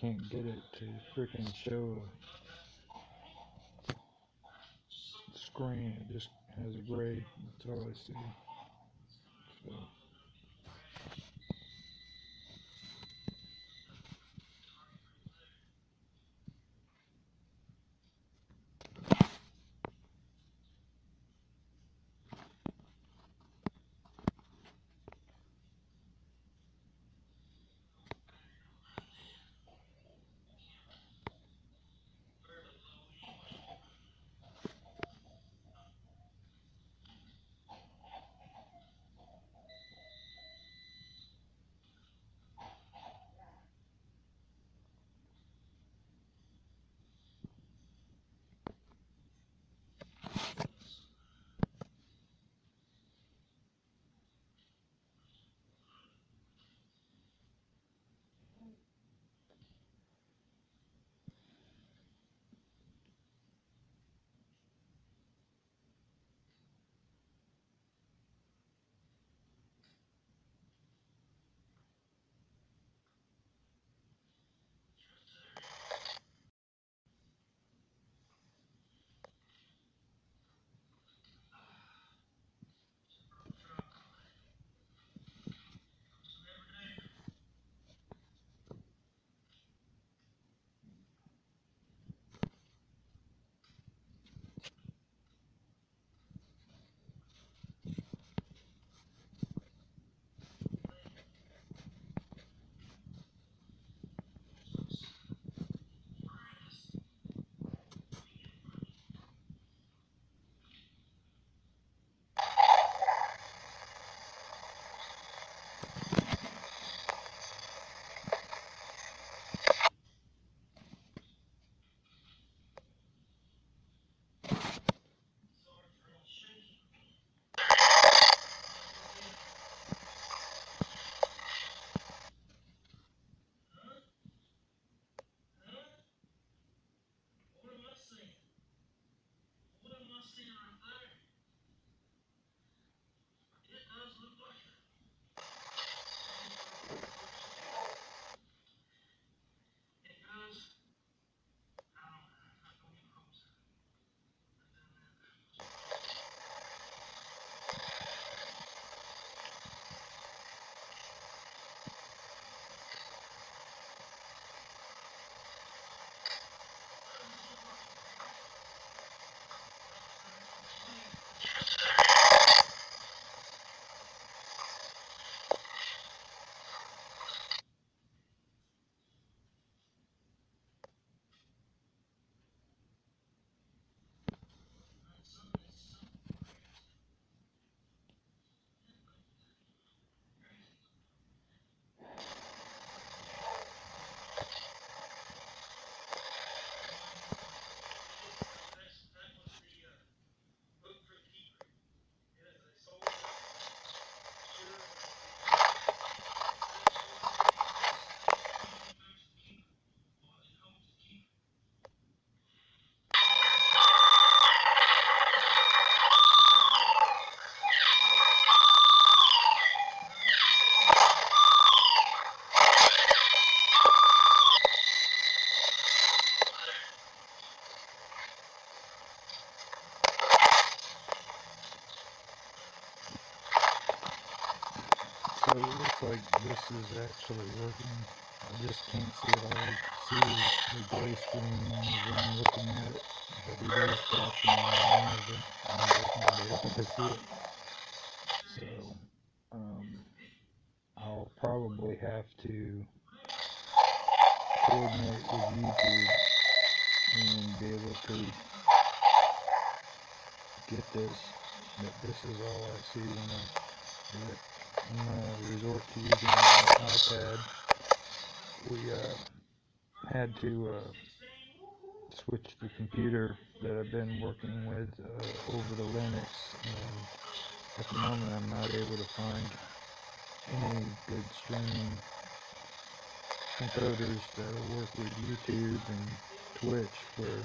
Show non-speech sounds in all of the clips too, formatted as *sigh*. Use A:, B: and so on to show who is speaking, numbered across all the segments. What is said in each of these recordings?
A: can't get it to freaking show a screen. It just has a gray. That's all I see. So this is actually working. I just can't see it all. I see the gray screen as I'm looking at it. But it is talking on of them. I'm definitely able to see it. So um, I'll probably have to coordinate with YouTube and be able to get this. But this is all I see when I do it. Resort to using my iPad. We uh, had to uh, switch the computer that I've been working with uh, over to Linux, and at the moment I'm not able to find any good streaming encoders that'll work with YouTube and Twitch for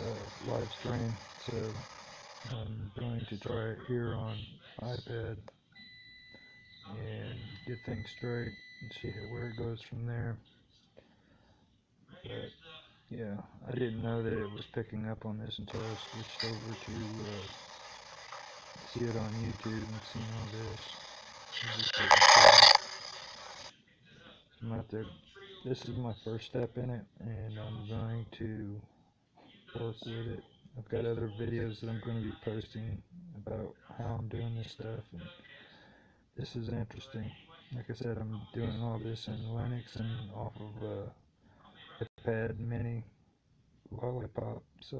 A: uh, live stream. So I'm going to try it here on iPad and get things straight and see where it goes from there.
B: But, yeah, I didn't know that it was picking up on this until I switched over to uh, see it on YouTube and seeing all this. I'm out there. This is my first step in it, and I'm going to work with it. I've got other videos that I'm going to be posting about how I'm doing this stuff, and this is interesting. Like I said, I'm doing all this in Linux and off of uh, iPad Mini Lollipop, so.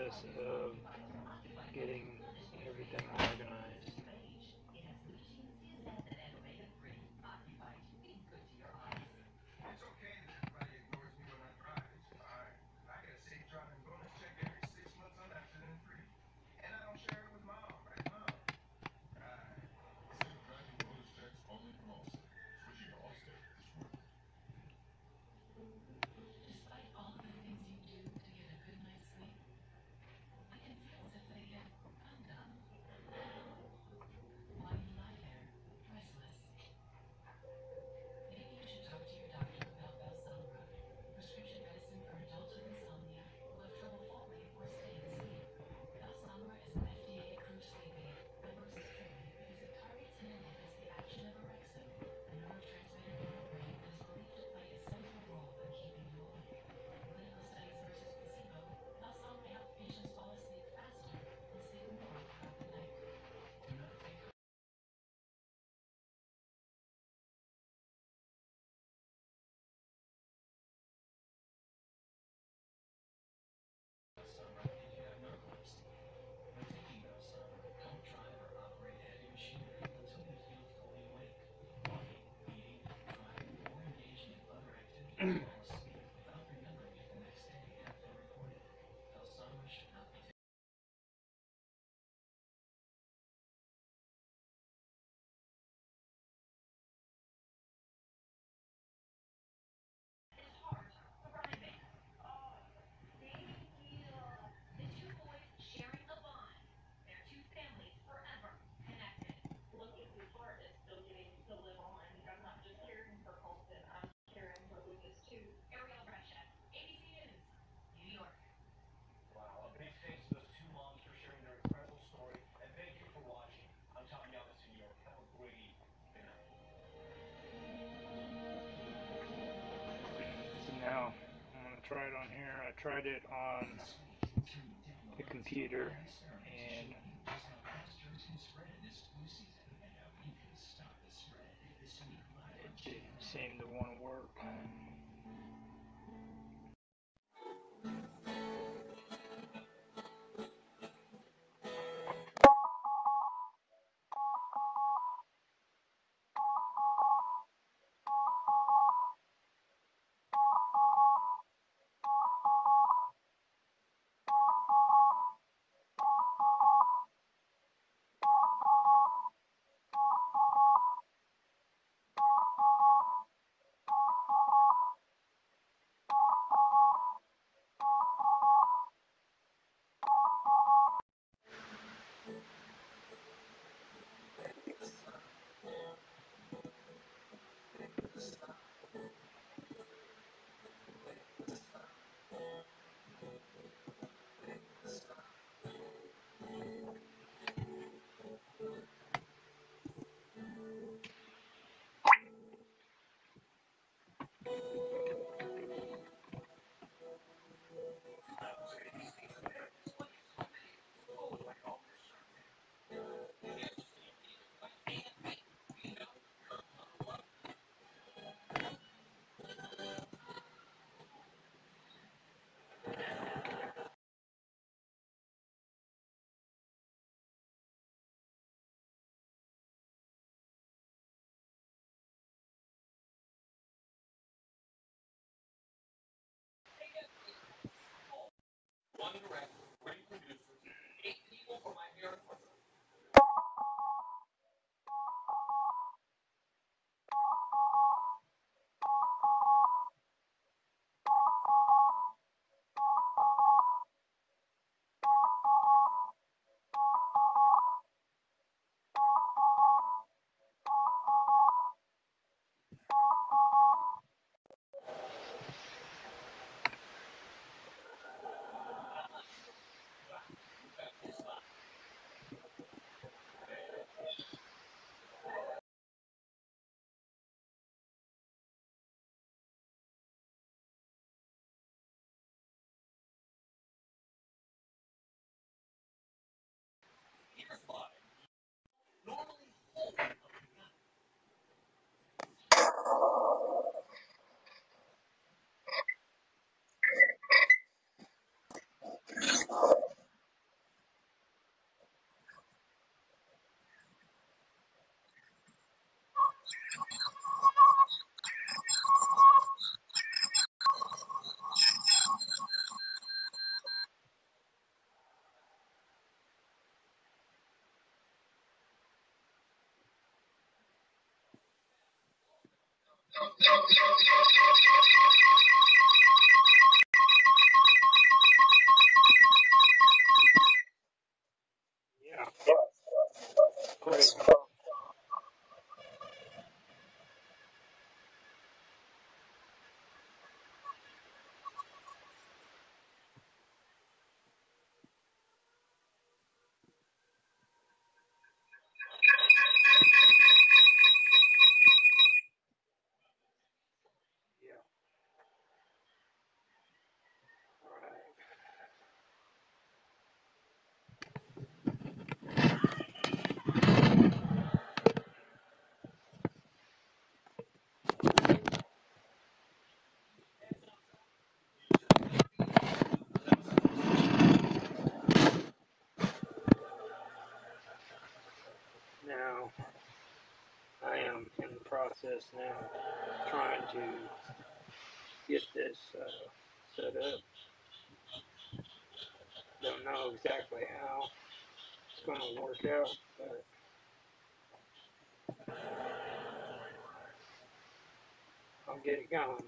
B: Process of getting
C: try it on here. I tried it on the computer and it didn't seem to want to work. Yeah. Great. Yeah. All right. Now, I am in the process now trying to get this uh, set up. Don't know exactly how it's going to work out, but I'll get it going.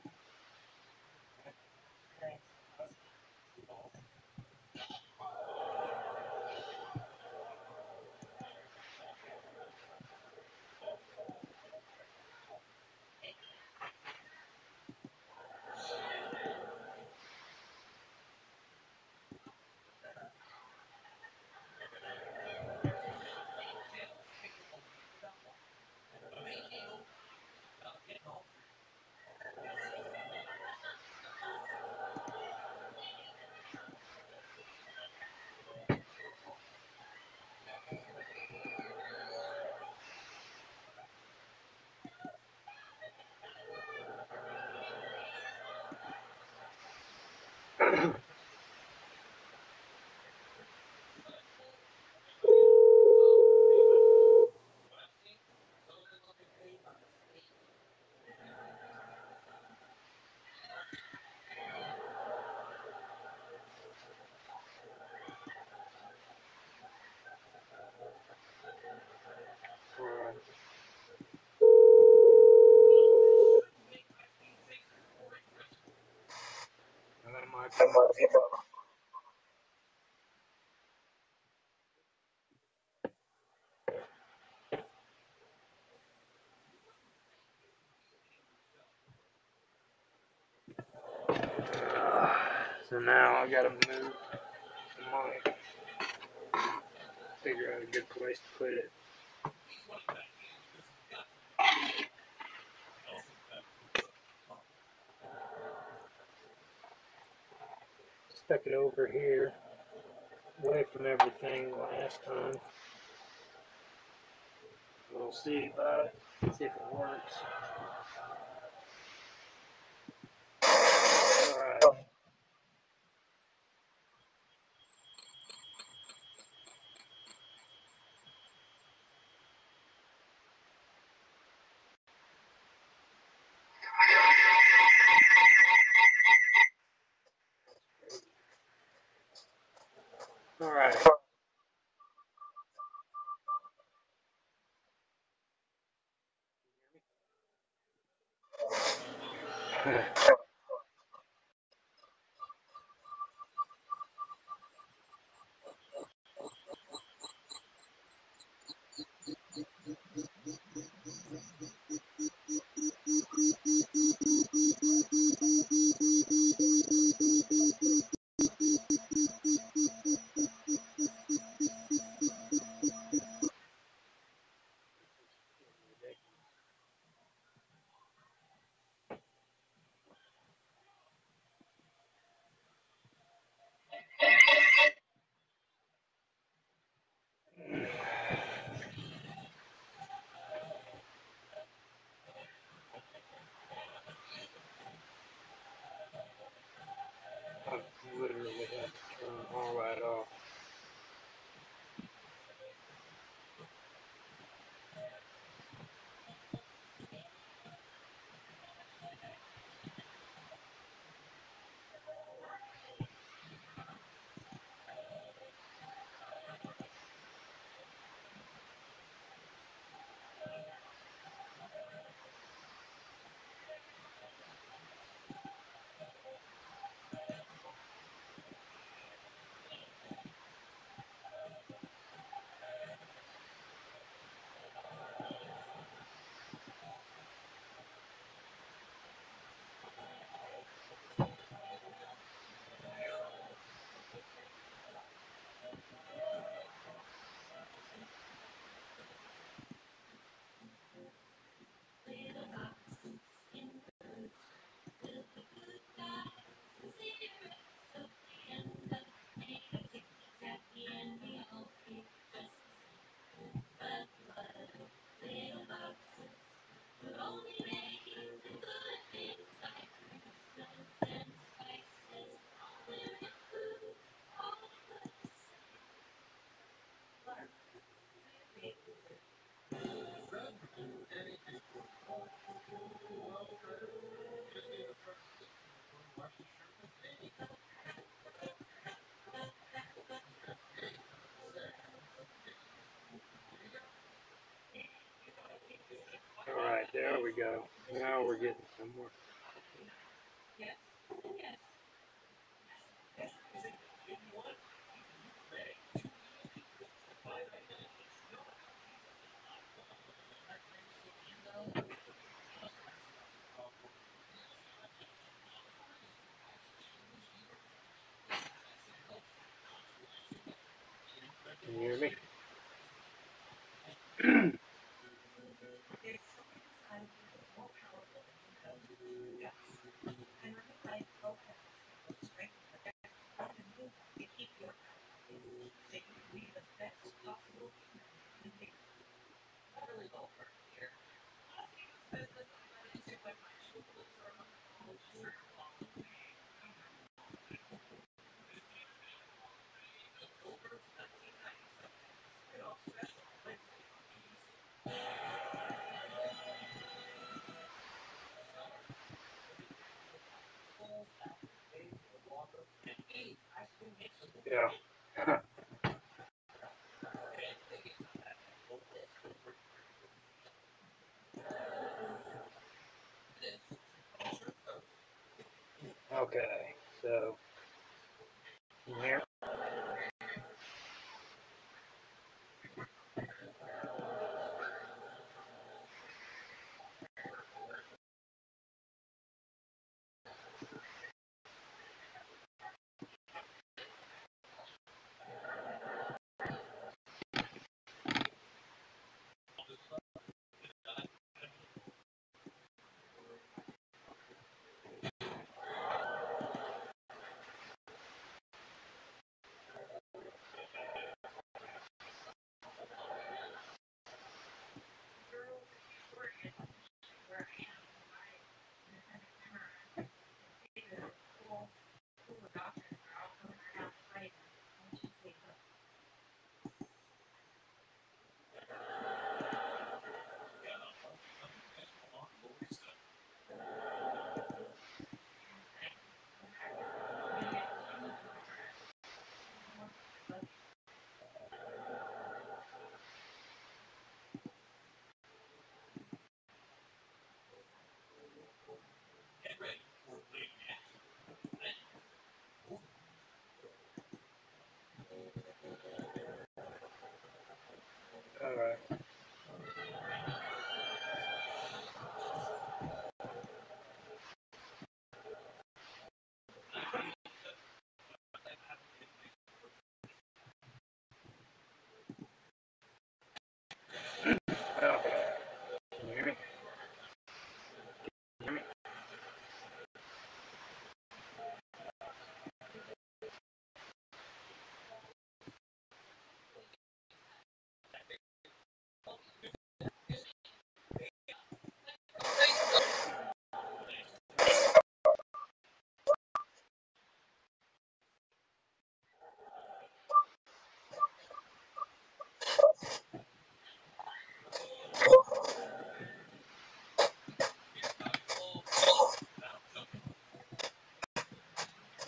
D: Thank you. *coughs* So now I gotta move the mic. Figure out a good place to put it. Stuck it over here, away from time. We'll see about uh, it, see if it works. We go. Now we're getting somewhere. Can you hear me? *clears throat* Yeah. okay, so here. Alright.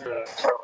D: Right.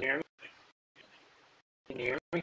D: hear me?
E: Can you hear me?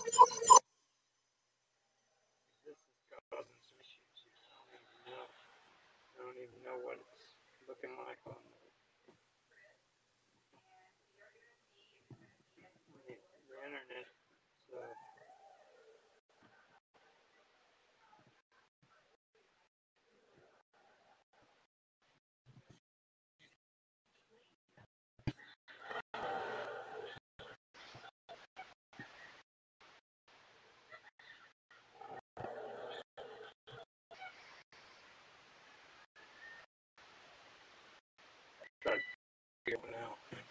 D: figure it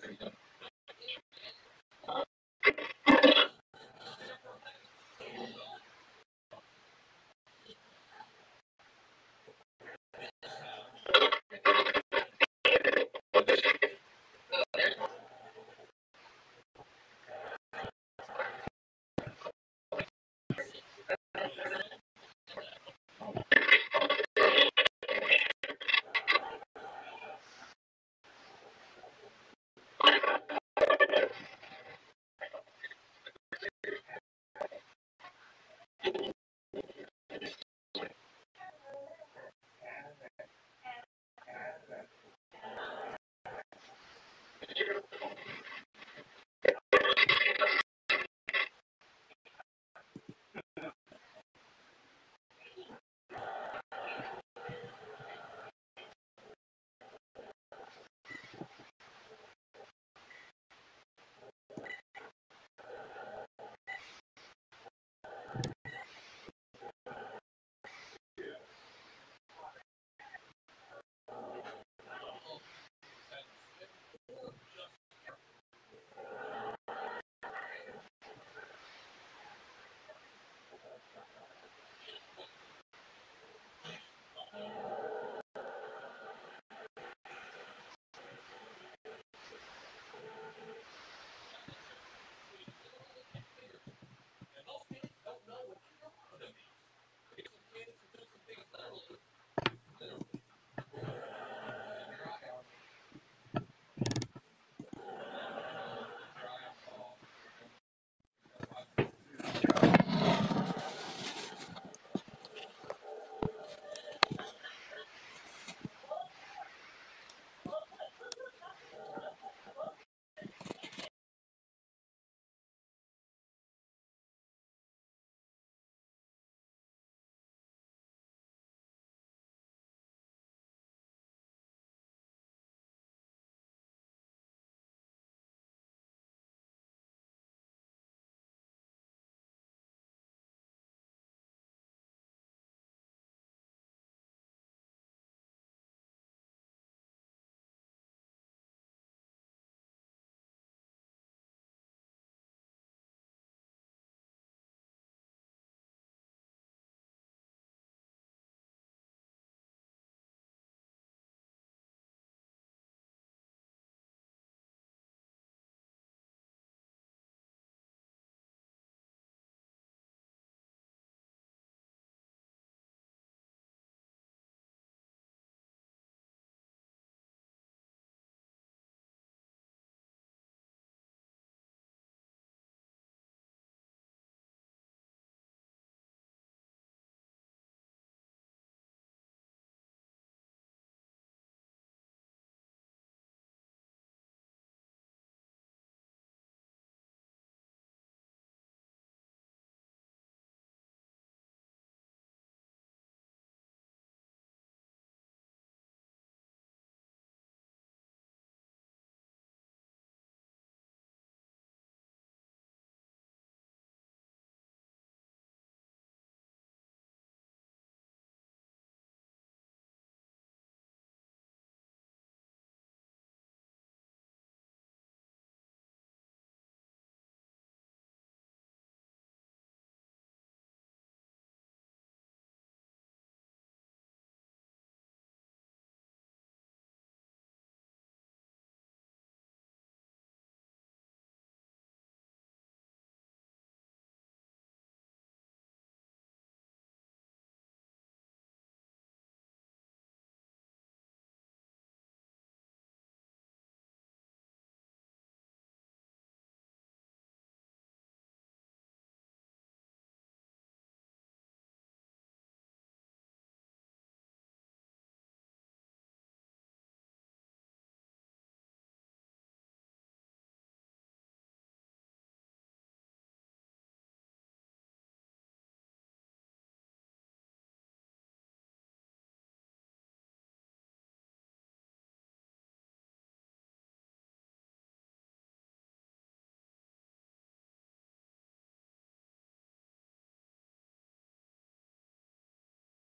D: terminal